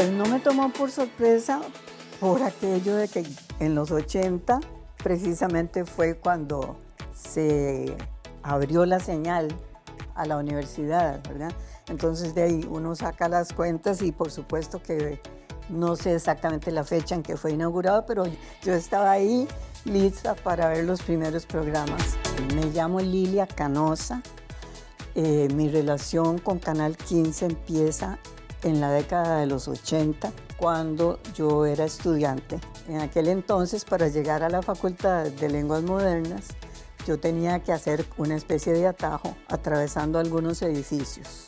Pues no me tomó por sorpresa por aquello de que en los 80 precisamente fue cuando se abrió la señal a la universidad, ¿verdad? Entonces de ahí uno saca las cuentas y por supuesto que no sé exactamente la fecha en que fue inaugurado, pero yo estaba ahí lista para ver los primeros programas. Me llamo Lilia Canosa. Eh, mi relación con Canal 15 empieza en la década de los 80, cuando yo era estudiante. En aquel entonces, para llegar a la Facultad de Lenguas Modernas, yo tenía que hacer una especie de atajo atravesando algunos edificios.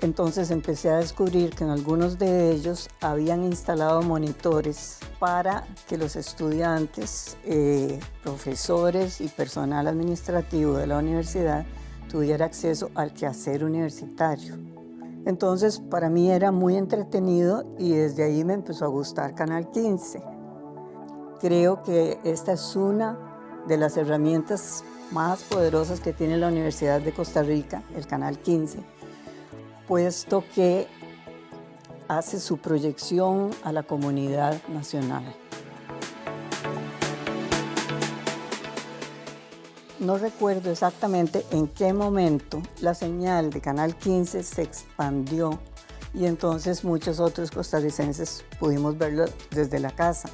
Entonces empecé a descubrir que en algunos de ellos habían instalado monitores para que los estudiantes, eh, profesores y personal administrativo de la universidad tuviera acceso al quehacer universitario. Entonces para mí era muy entretenido y desde ahí me empezó a gustar Canal 15. Creo que esta es una de las herramientas más poderosas que tiene la Universidad de Costa Rica, el Canal 15, puesto que hace su proyección a la comunidad nacional. No recuerdo exactamente en qué momento la señal de Canal 15 se expandió y entonces muchos otros costarricenses pudimos verlo desde la casa.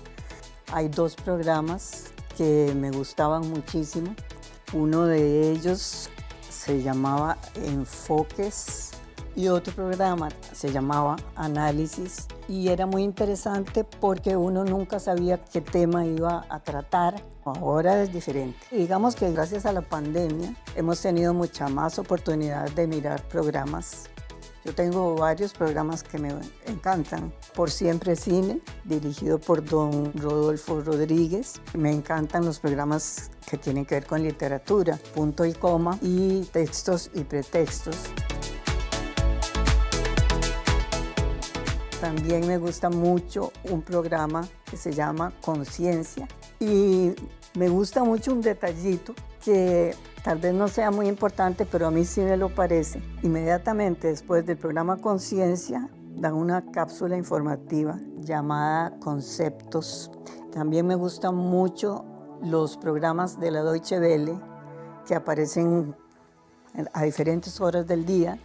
Hay dos programas que me gustaban muchísimo. Uno de ellos se llamaba Enfoques y otro programa se llamaba Análisis y era muy interesante porque uno nunca sabía qué tema iba a tratar. Ahora es diferente. Digamos que gracias a la pandemia hemos tenido mucha más oportunidad de mirar programas. Yo tengo varios programas que me encantan. Por Siempre Cine, dirigido por don Rodolfo Rodríguez. Me encantan los programas que tienen que ver con literatura, punto y coma, y textos y pretextos. También me gusta mucho un programa que se llama Conciencia y me gusta mucho un detallito que tal vez no sea muy importante, pero a mí sí me lo parece. Inmediatamente después del programa Conciencia dan una cápsula informativa llamada Conceptos. También me gustan mucho los programas de la Deutsche Welle que aparecen a diferentes horas del día.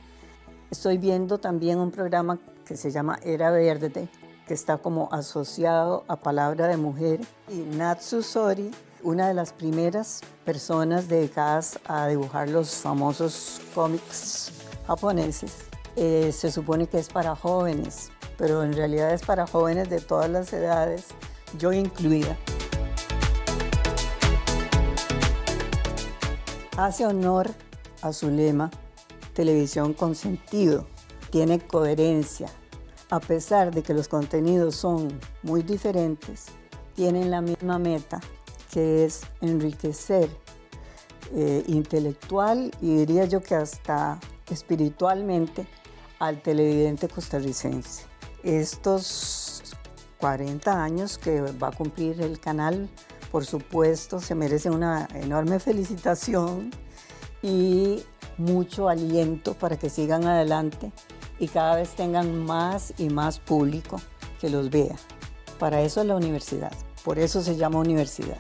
Estoy viendo también un programa que se llama Era Verde, que está como asociado a Palabra de Mujer. Y Natsu Sori, una de las primeras personas dedicadas a dibujar los famosos cómics japoneses, eh, se supone que es para jóvenes, pero en realidad es para jóvenes de todas las edades, yo incluida. Hace honor a su lema, televisión con sentido, tiene coherencia. A pesar de que los contenidos son muy diferentes, tienen la misma meta, que es enriquecer eh, intelectual y diría yo que hasta espiritualmente al televidente costarricense. Estos 40 años que va a cumplir el canal, por supuesto, se merece una enorme felicitación y mucho aliento para que sigan adelante y cada vez tengan más y más público que los vea. Para eso es la universidad, por eso se llama universidad.